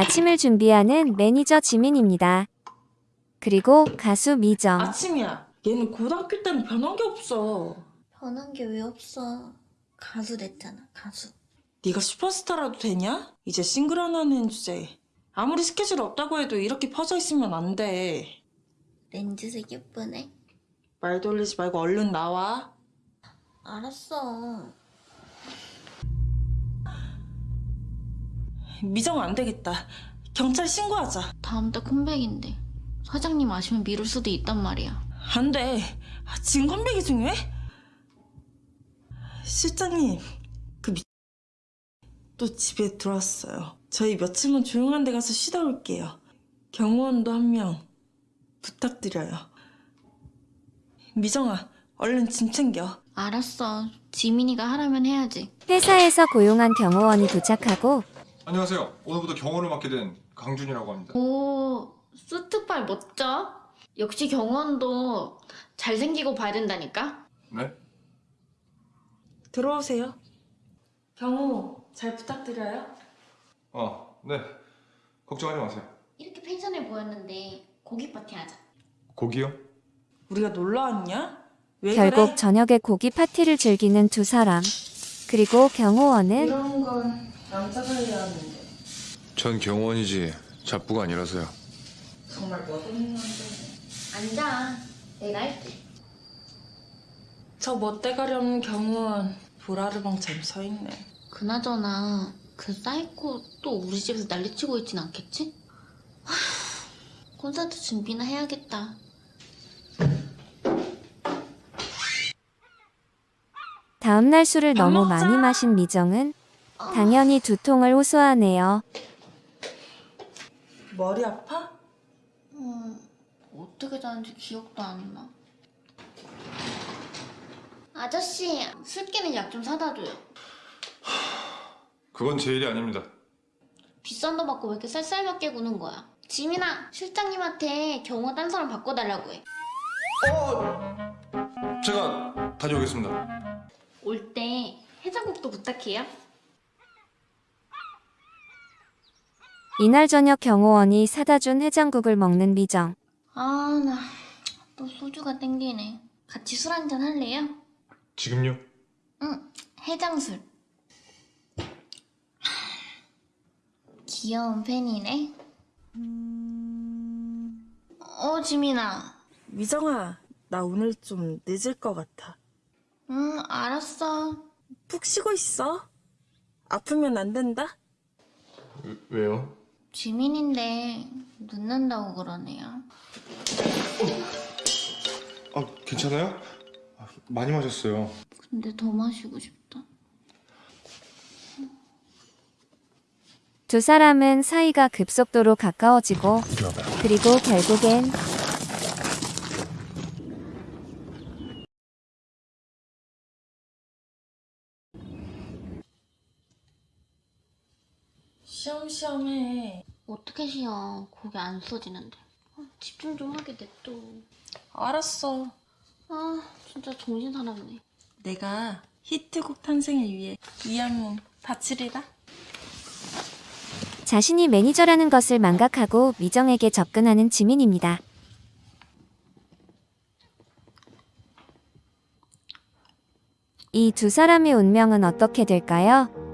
아침을 준비하는 매니저 지민입니다. 그리고 가수 미정. 아침이야. 얘는 고등학교 때는 변한 게 없어. 변한 게 왜 없어? 가수 됐잖아, 가수. 네가 슈퍼스타라도 되냐? 이제 싱글 하나는 주제. 아무리 스케줄 없다고 해도 이렇게 퍼져 있으면 안 돼. 렌즈색 예쁘네. 말 돌리지 말고 얼른 나와. 알았어. 미정 안 되겠다. 경찰 신고하자. 다음 달 컴백인데 사장님 아시면 미룰 수도 있단 말이야. 안 돼. 지금 컴백이 중요해? 실장님, 그 미... 또 집에 들어왔어요. 저희 며칠만 조용한 데 가서 쉬다 올게요. 경호원도 한 명 부탁드려요. 미정아, 얼른 짐 챙겨. 알았어. 지민이가 하라면 해야지. 회사에서 고용한 경호원이 도착하고 안녕하세요. 오늘부터 경호를 맡게 된 강준이라고 합니다. 오, 수트빨 멋져. 역시 경원도 잘생기고 봐야 된다니까. 네? 들어오세요. 경호, 잘 부탁드려요. 아, 네. 걱정하지 마세요. 이렇게 펜션에 모였는데 고기 파티 하자. 고기요? 우리가 놀러 왔냐? 왜 결국 그래? 저녁에 고기 파티를 즐기는 두 사람. 그리고 경호원은 이런 건 하는데 전 경호원이지 잡부가 아니라서요. 정말 멋없는데. 앉아. 내가 할게. 저 멋대가리 경호원 돌하르방처럼 서 있네. 그나저나 그 사이코 또 우리 집에서 난리치고 있진 않겠지? 하, 콘서트 준비나 해야겠다. 다음날 술을 밥 너무. 많이 마신 미정은 당연히 두통을 호소하네요. 머리 아파? 음, 어떻게 자는지 기억도 안 나. 아저씨, 술 깨는 약 좀 사다 줘요. 그건 제 일이 아닙니다. 비싼 거 받고 왜 이렇게 쌀쌀맞게 구는 거야? 지민아, 실장님한테 경호 딴 사람 바꿔달라고 해. 제가 다녀오겠습니다. 올 때 해장국도 부탁해요. 이날 저녁 경호원이 사다 준 해장국을 먹는 미정. 아, 나 또 소주가 땡기네. 같이 술 한잔 할래요? 지금요? 응, 해장술. 귀여운 팬이네. 어, 지민아. 미정아, 나 오늘 좀 늦을 것 같아. 응, 알았어. 푹 쉬고 있어. 아프면 안 된다. 왜요? 지민인데 늦는다고 그러네요. 아, 괜찮아요? 아, 많이 마셨어요. 근데 더 마시고 싶다. 두 사람은 사이가 급속도로 가까워지고 그리고 결국엔 시험시험해. 어떻게 쉬어? 고개 안 써지는데. 아, 집중 좀 하게 냅둬. 알았어. 아, 진짜 정신 사납네. 내가 히트곡 탄생을 위해 이 한몸 바치리라. 자신이 매니저라는 것을 망각하고 미정에게 접근하는 지민입니다. 이 두 사람의 운명은 어떻게 될까요?